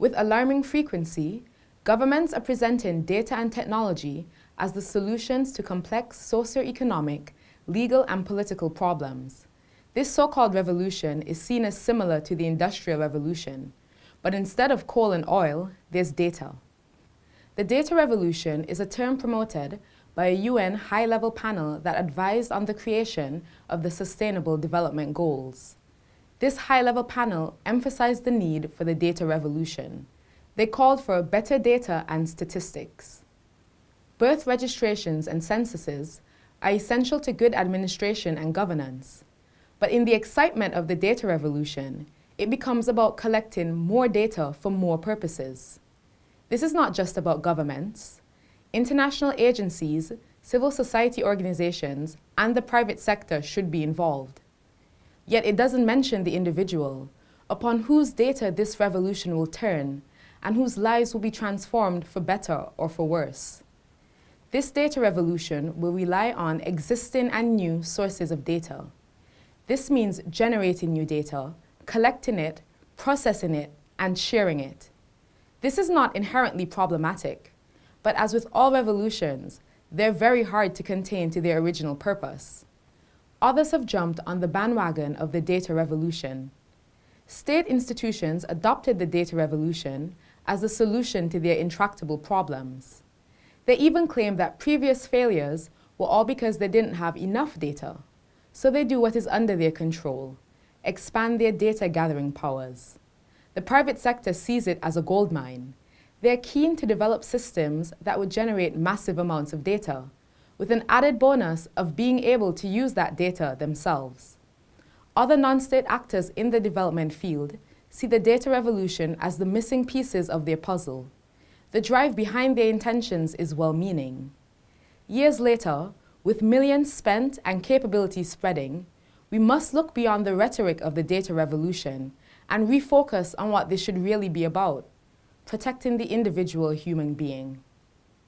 With alarming frequency, governments are presenting data and technology as the solutions to complex socio-economic, legal and political problems. This so-called revolution is seen as similar to the Industrial Revolution, but instead of coal and oil, there's data. The data revolution is a term promoted by a UN high-level panel that advised on the creation of the Sustainable Development Goals. This high-level panel emphasized the need for the data revolution. They called for better data and statistics. Birth registrations and censuses are essential to good administration and governance. But in the excitement of the data revolution, it becomes about collecting more data for more purposes. This is not just about governments. International agencies, civil society organizations, and the private sector should be involved. Yet it doesn't mention the individual, upon whose data this revolution will turn, and whose lives will be transformed for better or for worse. This data revolution will rely on existing and new sources of data. This means generating new data, collecting it, processing it, and sharing it. This is not inherently problematic. But as with all revolutions, they're very hard to contain to their original purpose. Others have jumped on the bandwagon of the data revolution. State institutions adopted the data revolution as the solution to their intractable problems. They even claim that previous failures were all because they didn't have enough data. So they do what is under their control, expand their data gathering powers. The private sector sees it as a gold mine, they're keen to develop systems that would generate massive amounts of data, with an added bonus of being able to use that data themselves. Other non-state actors in the development field see the data revolution as the missing pieces of their puzzle. The drive behind their intentions is well-meaning. Years later, with millions spent and capabilities spreading, we must look beyond the rhetoric of the data revolution and refocus on what this should really be about protecting the individual human being.